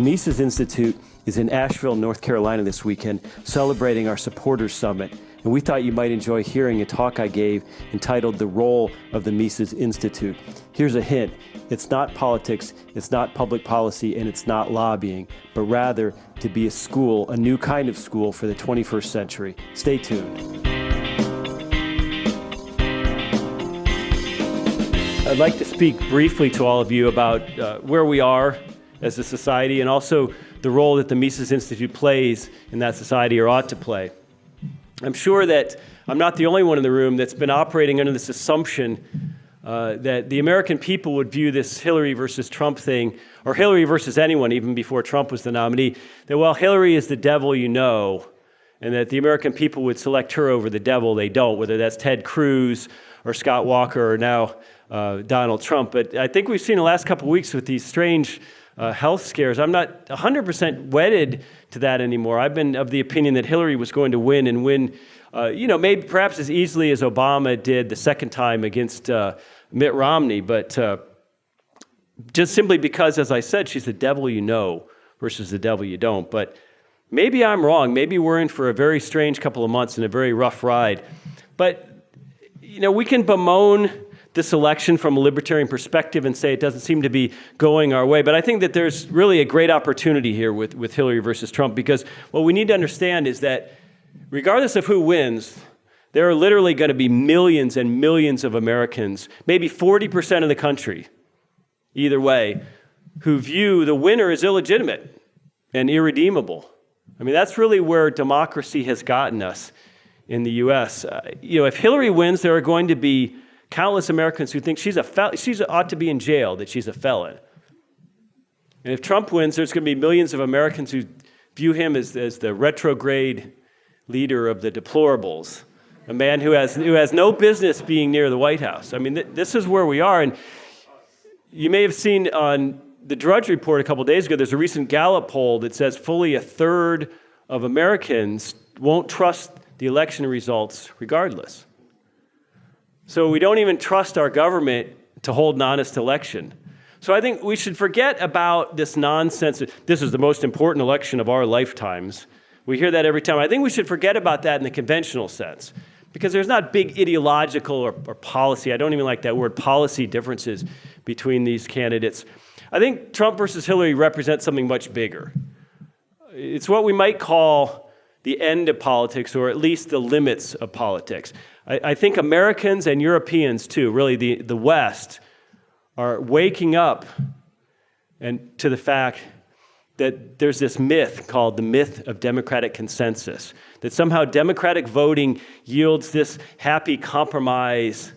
Mises Institute is in Asheville, North Carolina this weekend, celebrating our Supporters Summit. And we thought you might enjoy hearing a talk I gave entitled The Role of the Mises Institute. Here's a hint it's not politics, it's not public policy, and it's not lobbying, but rather to be a school, a new kind of school for the 21st century. Stay tuned. I'd like to speak briefly to all of you about uh, where we are as a society and also the role that the Mises Institute plays in that society or ought to play. I'm sure that I'm not the only one in the room that's been operating under this assumption uh, that the American people would view this Hillary versus Trump thing, or Hillary versus anyone, even before Trump was the nominee, that, well, Hillary is the devil you know, and that the American people would select her over the devil they don't, whether that's Ted Cruz or Scott Walker or now uh, Donald Trump. But I think we've seen the last couple weeks with these strange uh, health scares. I'm not 100% wedded to that anymore. I've been of the opinion that Hillary was going to win and win, uh, you know, maybe perhaps as easily as Obama did the second time against uh, Mitt Romney. But uh, just simply because, as I said, she's the devil you know versus the devil you don't. But maybe I'm wrong. Maybe we're in for a very strange couple of months and a very rough ride. But, you know, we can bemoan this election from a libertarian perspective and say it doesn't seem to be going our way. But I think that there's really a great opportunity here with, with Hillary versus Trump because what we need to understand is that regardless of who wins, there are literally going to be millions and millions of Americans, maybe 40% of the country, either way, who view the winner as illegitimate and irredeemable. I mean, that's really where democracy has gotten us in the US. Uh, you know, if Hillary wins, there are going to be countless Americans who think she's a fel- she's ought to be in jail, that she's a felon. And if Trump wins, there's going to be millions of Americans who view him as, as the retrograde leader of the deplorables, a man who has, who has no business being near the White House. I mean, th- this is where we are. And you may have seen on the Drudge Report a couple days ago, there's a recent Gallup poll that says fully a third of Americans won't trust the election results regardless. So we don't even trust our government to hold an honest election. So I think we should forget about this nonsense. This is the most important election of our lifetimes. We hear that every time. I think we should forget about that in the conventional sense because there's not big ideological or, or policy, I don't even like that word, policy differences between these candidates. I think Trump versus Hillary represents something much bigger. It's what we might call the end of politics, or at least the limits of politics. I, I think Americans and Europeans, too, really the, the West, are waking up and to the fact that there's this myth called the myth of democratic consensus, that somehow democratic voting yields this happy compromise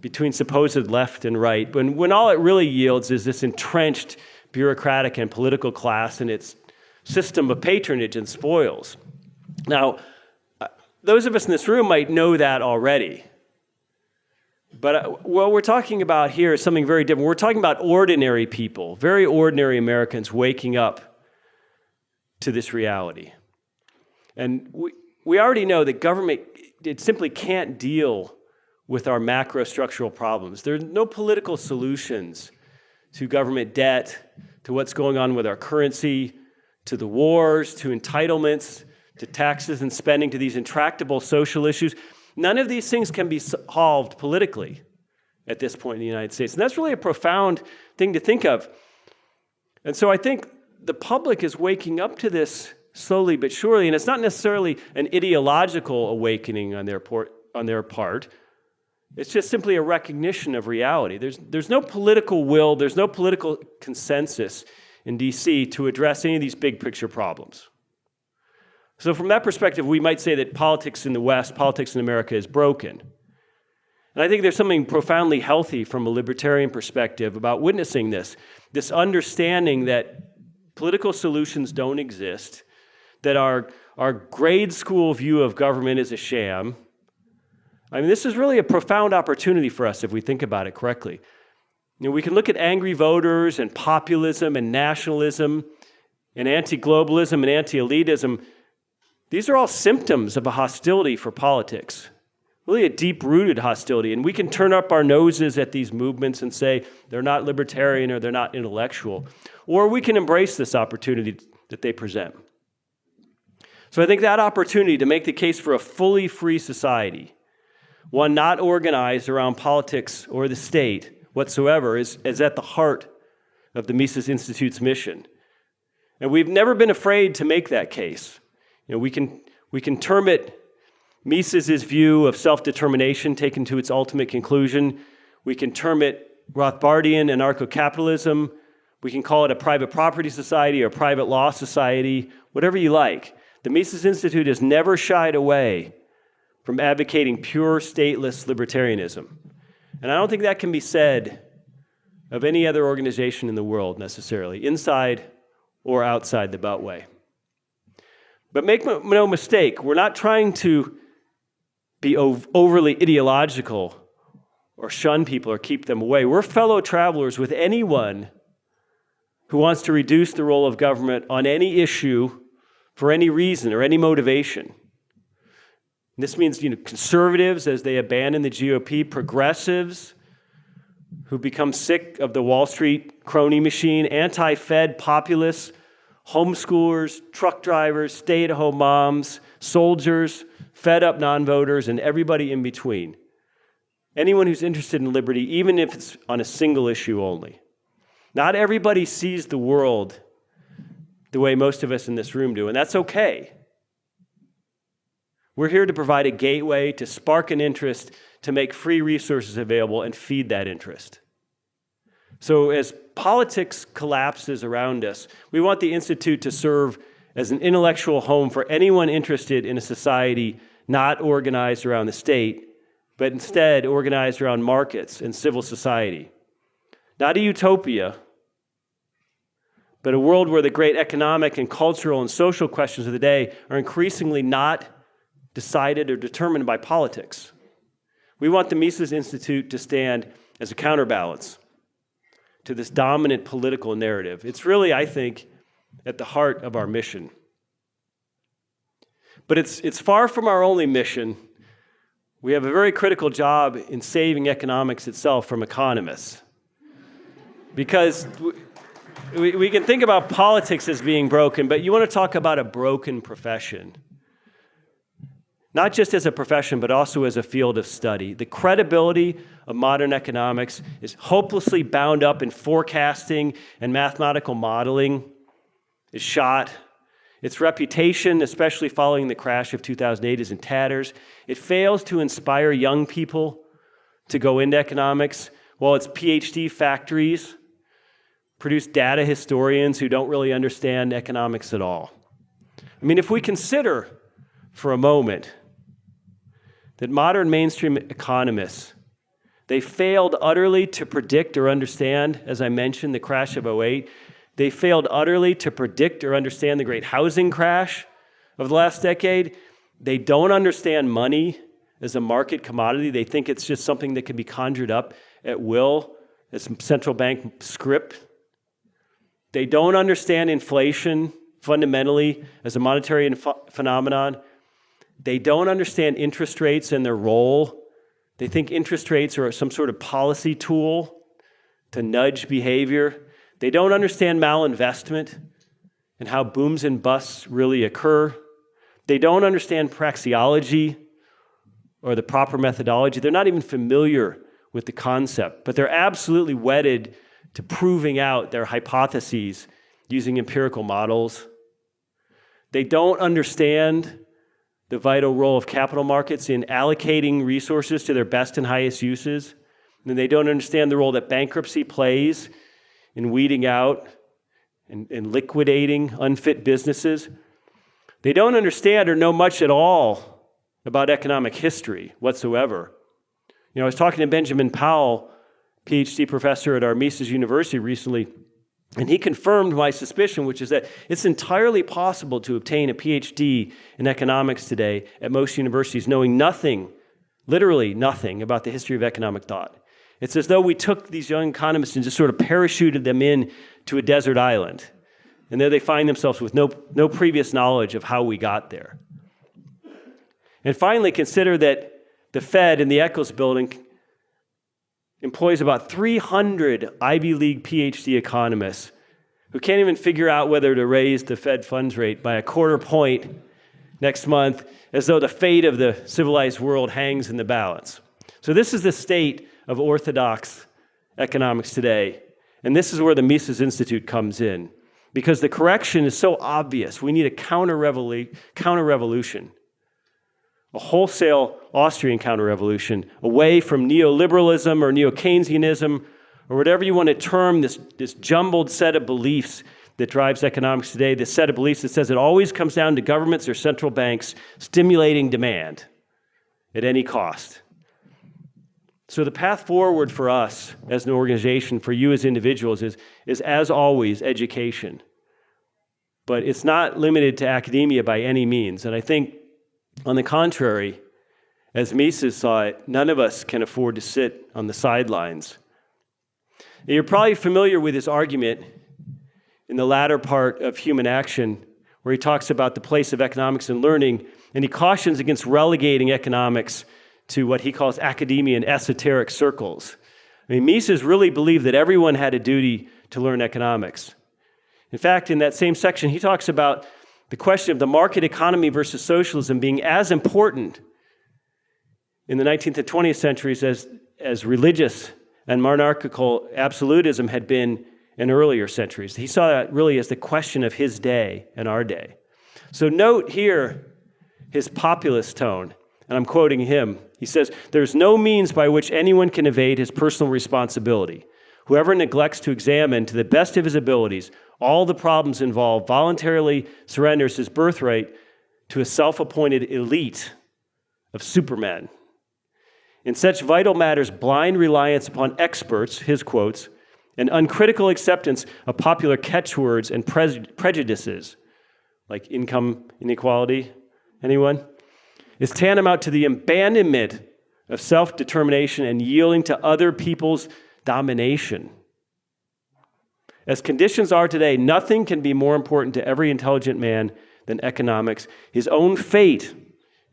between supposed left and right, when, when all it really yields is this entrenched bureaucratic and political class and its system of patronage and spoils. Now, those of us in this room might know that already. But uh, what we're talking about here is something very different. We're talking about ordinary people, very ordinary Americans waking up to this reality. And we, we already know that government, it simply can't deal with our macro structural problems. There are no political solutions to government debt, to what's going on with our currency, to the wars, to entitlements, to taxes and spending, to these intractable social issues. None of these things can be solved politically at this point in the United States. And that's really a profound thing to think of. And so I think the public is waking up to this slowly but surely, and it's not necessarily an ideological awakening on their, port, on their part. It's just simply a recognition of reality. There's, there's no political will, there's no political consensus in DC to address any of these big picture problems. So, from that perspective, we might say that politics in the West, politics in America is broken. And I think there's something profoundly healthy from a libertarian perspective about witnessing this this understanding that political solutions don't exist, that our, our grade school view of government is a sham. I mean, this is really a profound opportunity for us if we think about it correctly. You know, we can look at angry voters and populism and nationalism and anti globalism and anti elitism these are all symptoms of a hostility for politics. really a deep rooted hostility. And we can turn up our noses at these movements and say they're not libertarian or they're not intellectual. Or we can embrace this opportunity that they present. So I think that opportunity to make the case for a fully free society, one not organized around politics or the state whatsoever, is, is at the heart of the Mises Institute's mission. And we've never been afraid to make that case. Know, we can, we can term it Mises' view of self-determination taken to its ultimate conclusion. We can term it Rothbardian anarcho-capitalism. We can call it a private property society or private law society, whatever you like. The Mises Institute has never shied away from advocating pure stateless libertarianism. And I don't think that can be said of any other organization in the world necessarily, inside or outside the Beltway. But make no mistake, we're not trying to be overly ideological or shun people or keep them away. We're fellow travelers with anyone who wants to reduce the role of government on any issue for any reason or any motivation. And this means you know, conservatives as they abandon the GOP, progressives who become sick of the Wall Street crony machine, anti Fed populists, homeschoolers, truck drivers, stay at home moms, soldiers, fed up non voters, and everybody in between. Anyone who's interested in liberty, even if it's on a single issue only. Not everybody sees the world the way most of us in this room do, and that's okay. We're here to provide a gateway to spark an interest, to make free resources available, and feed that interest. So, as politics collapses around us, we want the Institute to serve as an intellectual home for anyone interested in a society not organized around the state, but instead organized around markets and civil society. Not a utopia, but a world where the great economic and cultural and social questions of the day are increasingly not decided or determined by politics. We want the Mises Institute to stand as a counterbalance to this dominant political narrative. It's really, I think, at the heart of our mission. But it's, it's far from our only mission. We have a very critical job in saving economics itself from economists. Because we, we can think about politics as being broken, but you want to talk about a broken profession. Not just as a profession, but also as a field of study. The credibility of modern economics is hopelessly bound up in forecasting and mathematical modeling, is shot. Its reputation, especially following the crash of 2008, is in tatters. It fails to inspire young people to go into economics, while its PhD factories produce data historians who don't really understand economics at all. I mean, if we consider for a moment that modern mainstream economists they failed utterly to predict or understand, as I mentioned, the crash of 08. They failed utterly to predict or understand the great housing crash of the last decade. They don't understand money as a market commodity. They think it's just something that can be conjured up at will as central bank script they don't understand inflation fundamentally as a monetary phenomenon. They don't understand interest rates and their role. They think interest rates are some sort of policy tool to nudge behavior. They don't understand malinvestment and how booms and busts really occur. They don't understand praxeology or the proper methodology. They're not even familiar with the concept, but they're absolutely wedded to proving out their hypotheses using empirical models. They don't understand the vital role of capital markets in allocating resources to their best and highest uses. And they don't understand the role that bankruptcy plays in weeding out and, and liquidating unfit businesses. They don't understand or know much at all about economic history whatsoever. You know, I was talking to Benjamin Powell PhD professor at our Mises University recently, and he confirmed my suspicion, which is that it's entirely possible to obtain a PhD in economics today at most universities, knowing nothing, literally nothing, about the history of economic thought. It's as though we took these young economists and just sort of parachuted them in to a desert island. And there they find themselves with no, no previous knowledge of how we got there. And finally, consider that the Fed in the Eccles building employs about 300 Ivy League PhD economists who can't even figure out whether to raise the Fed funds rate by a quarter point next month, as though the fate of the civilized world hangs in the balance. So, this is the state of orthodox economics today. And this is where the Mises Institute comes in. Because the correction is so obvious, we need a counter, revolution, a wholesale Austrian counter revolution, away from neoliberalism or neo Keynesianism or whatever you want to term this, this jumbled set of beliefs that drives economics today, this set of beliefs that says it always comes down to governments or central banks stimulating demand at any cost. So, the path forward for us as an organization, for you as individuals, is, is as always education. But it's not limited to academia by any means. And I think, on the contrary, as Mises saw it, none of us can afford to sit on the sidelines. You're probably familiar with his argument in the latter part of Human Action, where he talks about the place of economics and learning, and he cautions against relegating economics to what he calls academia and esoteric circles. I mean, Mises really believed that everyone had a duty to learn economics. In fact, in that same section, he talks about the question of the market economy versus socialism being as important in the 19th and 20th centuries as, as religious and monarchical absolutism had been in earlier centuries. He saw that really as the question of his day and our day. So note here his populist tone, and I'm quoting him. He says, There's no means by which anyone can evade his personal responsibility. Whoever neglects to examine to the best of his abilities all the problems involved voluntarily surrenders his birthright to a self appointed elite of supermen. In such vital matters, blind reliance upon experts, his quotes, and uncritical acceptance of popular catchwords and pre- prejudices, like income inequality, anyone? is tantamount to the abandonment of self determination and yielding to other people's domination. As conditions are today, nothing can be more important to every intelligent man than economics. His own fate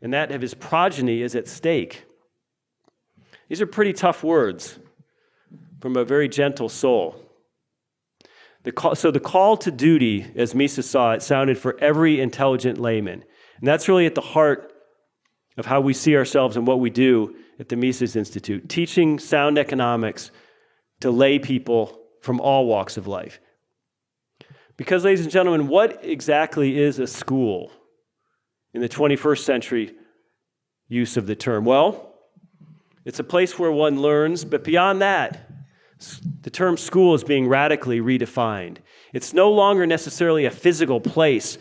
and that of his progeny is at stake. These are pretty tough words from a very gentle soul. The call, so, the call to duty, as Mises saw it, sounded for every intelligent layman. And that's really at the heart of how we see ourselves and what we do at the Mises Institute, teaching sound economics to lay people from all walks of life. Because, ladies and gentlemen, what exactly is a school in the 21st century use of the term? Well, it's a place where one learns, but beyond that, the term school is being radically redefined. It's no longer necessarily a physical place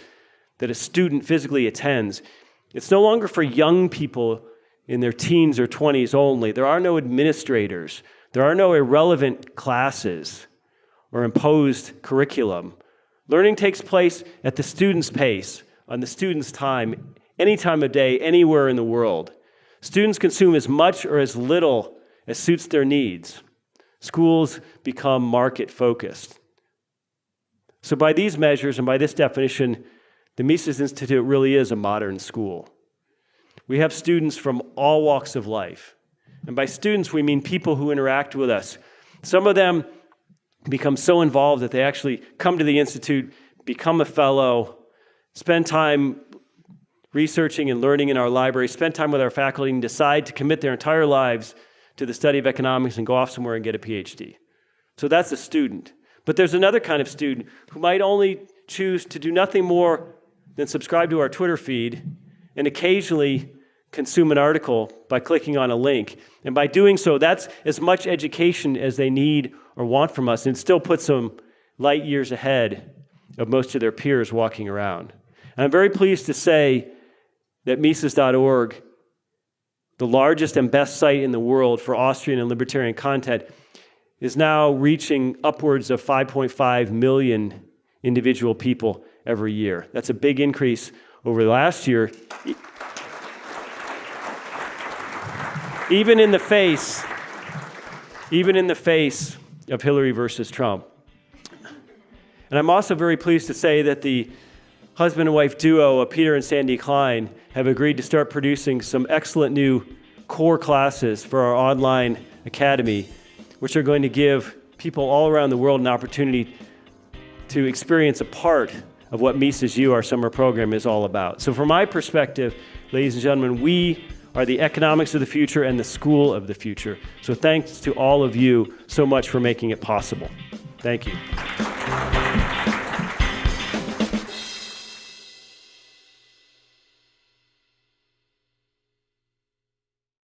that a student physically attends. It's no longer for young people in their teens or 20s only. There are no administrators, there are no irrelevant classes or imposed curriculum. Learning takes place at the student's pace, on the student's time, any time of day, anywhere in the world. Students consume as much or as little as suits their needs. Schools become market focused. So, by these measures and by this definition, the Mises Institute really is a modern school. We have students from all walks of life. And by students, we mean people who interact with us. Some of them become so involved that they actually come to the Institute, become a fellow, spend time researching and learning in our library, spend time with our faculty, and decide to commit their entire lives to the study of economics and go off somewhere and get a PhD. So that's a student. But there's another kind of student who might only choose to do nothing more than subscribe to our Twitter feed, and occasionally consume an article by clicking on a link. And by doing so, that's as much education as they need or want from us, and still puts them light years ahead of most of their peers walking around. And I'm very pleased to say that Mises.org, the largest and best site in the world for Austrian and libertarian content, is now reaching upwards of 5.5 million individual people every year. That's a big increase over the last year. Even in the face, even in the face of Hillary versus Trump. And I'm also very pleased to say that the husband and wife duo of Peter and Sandy Klein have agreed to start producing some excellent new core classes for our online academy, which are going to give people all around the world an opportunity to experience a part of what Mises U, our summer program, is all about. So, from my perspective, ladies and gentlemen, we are the economics of the future and the school of the future. So, thanks to all of you so much for making it possible. Thank you.